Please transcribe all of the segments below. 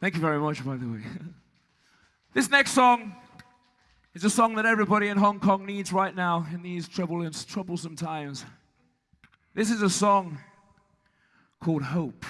Thank you very much, by the way. this next song is a song that everybody in Hong Kong needs right now in these troublous, troublesome times. This is a song called Hope.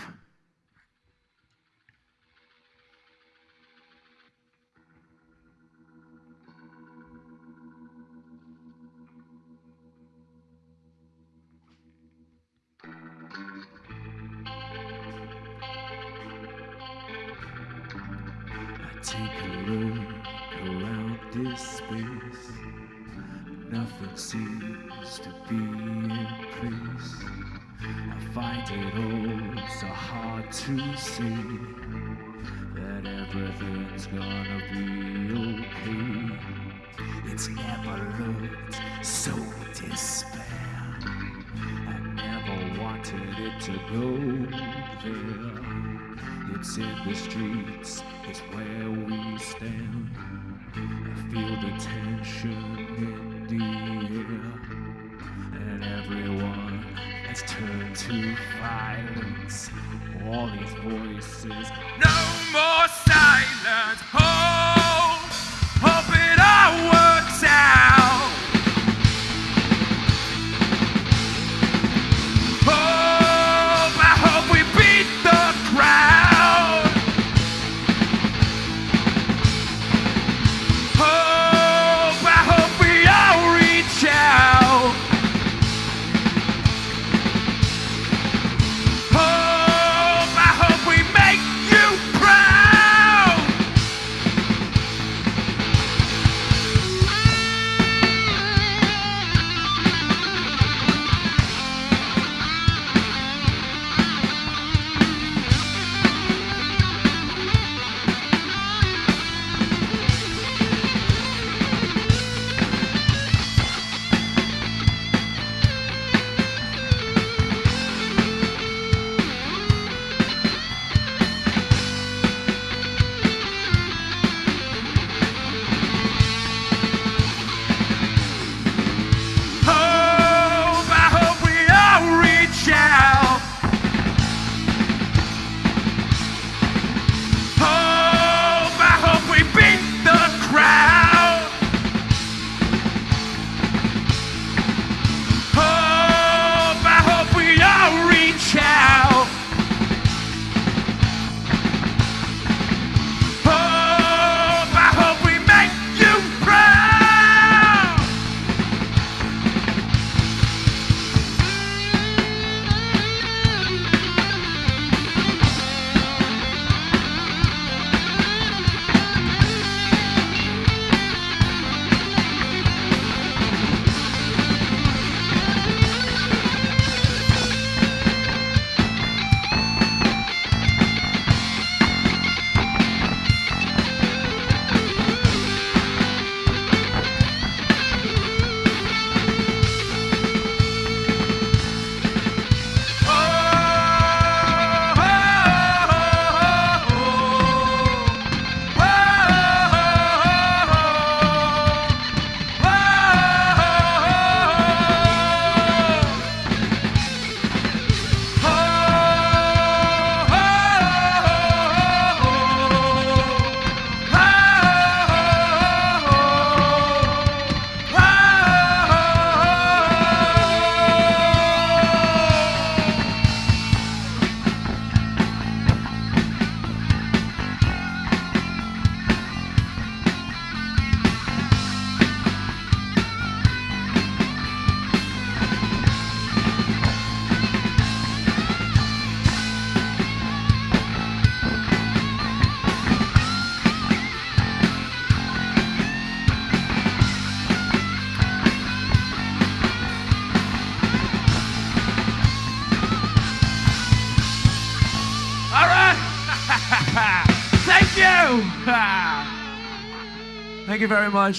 Take a look around this space. Nothing seems to be in place. I find it all so hard to see that everything's gonna be okay. It's never looked so despair. I never wanted it to go there. It's in the streets, it's where we stand. I feel the tension in the air, and everyone has turned to violence. All these voices, no more silence. Hope, Thank you. Very much.